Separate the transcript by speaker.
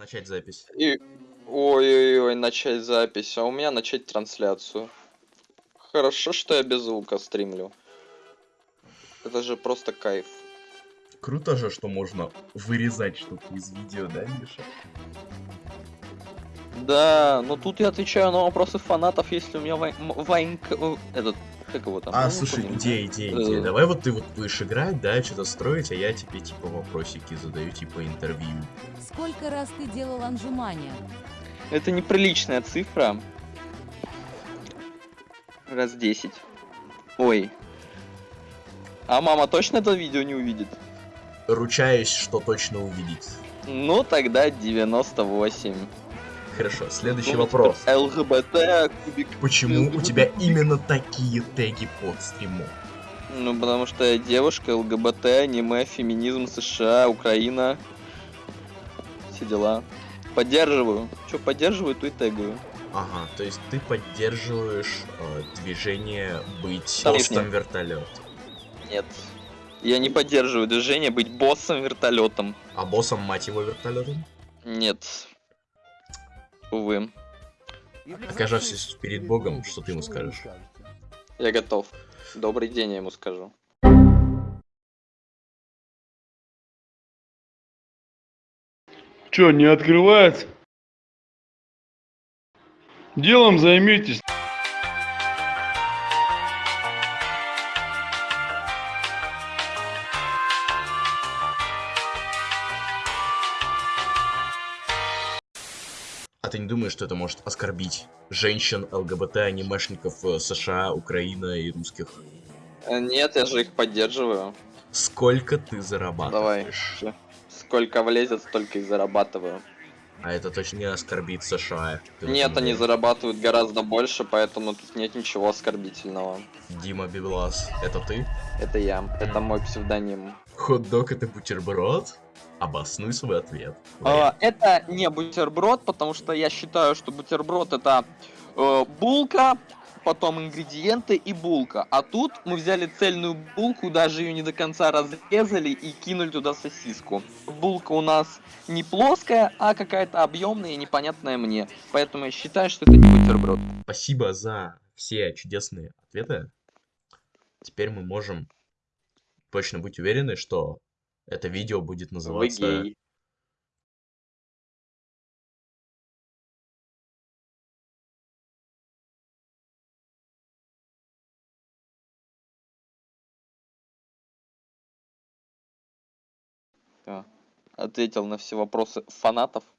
Speaker 1: Начать запись.
Speaker 2: И... Ой-ой-ой, начать запись, а у меня начать трансляцию. Хорошо, что я без звука стримлю. Это же просто кайф.
Speaker 1: Круто же, что можно вырезать что-то из видео, да, Миша?
Speaker 2: Да, но тут я отвечаю на вопросы фанатов, если у меня вайн... вайн... Этот... Как его там?
Speaker 1: А,
Speaker 2: Ну,
Speaker 1: слушай,
Speaker 2: помню.
Speaker 1: идея, идея, идея.
Speaker 2: Э.
Speaker 1: Давай вот ты вот будешь играть, да, что-то строить, а я тебе типа вопросики задаю, типа интервью.
Speaker 3: Сколько раз ты делал анжумания?
Speaker 2: Это неприличная цифра. Раз 10. Ой. А мама точно это видео не увидит?
Speaker 1: Ручаюсь, что точно увидит.
Speaker 2: Ну, тогда 98.
Speaker 1: Хорошо, следующий
Speaker 2: Ну,
Speaker 1: вопрос.
Speaker 2: ЛГБТ, кубик.
Speaker 1: Почему у тебя именно такие теги под стримом?
Speaker 2: Ну, потому что я девушка, ЛГБТ, аниме, феминизм, США, Украина. Все дела. Поддерживаю. Что поддерживаю, то и тегаю.
Speaker 1: Ага, то есть ты поддерживаешь э, движение быть
Speaker 2: Тариф
Speaker 1: постом
Speaker 2: нет.
Speaker 1: вертолет.
Speaker 2: Нет. Я не поддерживаю движение быть боссом вертолетом.
Speaker 1: А боссом мать его вертолетом?
Speaker 2: Нет. Увы.
Speaker 1: Окажавшись перед Богом, что ты ему скажешь?
Speaker 2: Я готов. Добрый день, я ему скажу.
Speaker 4: Чё, не открывается? Делом займитесь.
Speaker 1: Ты не думаешь, что это может оскорбить женщин, ЛГБТ, анимешников э, США, Украина и русских?
Speaker 2: Э, Нет, я же их поддерживаю.
Speaker 1: Сколько ты
Speaker 2: Давай.
Speaker 1: зарабатываешь?
Speaker 2: Сколько влезет, столько и зарабатываю.
Speaker 1: А это точно не оскорбит США.
Speaker 2: Нет, они зарабатывают гораздо больше, поэтому тут нет ничего оскорбительного.
Speaker 1: Дима Библас, это ты?
Speaker 2: Это я. Это мой псевдоним.
Speaker 1: Хот-дог это бутерброд? Обоснуй свой ответ.
Speaker 2: А, это не бутерброд, потому что я считаю, что бутерброд это э, булка, потом ингредиенты и булка. А тут мы взяли цельную булку, даже ее не до конца разрезали и кинули туда сосиску. Булка у нас не плоская, а какая-то объемная и непонятная мне. Поэтому я считаю, что это не бутерброд.
Speaker 1: Спасибо за все чудесные ответы. Теперь мы можем точно быть уверены, что это видео будет
Speaker 2: Вы
Speaker 1: называться...
Speaker 2: гей. Да. Ответил на все вопросы фанатов.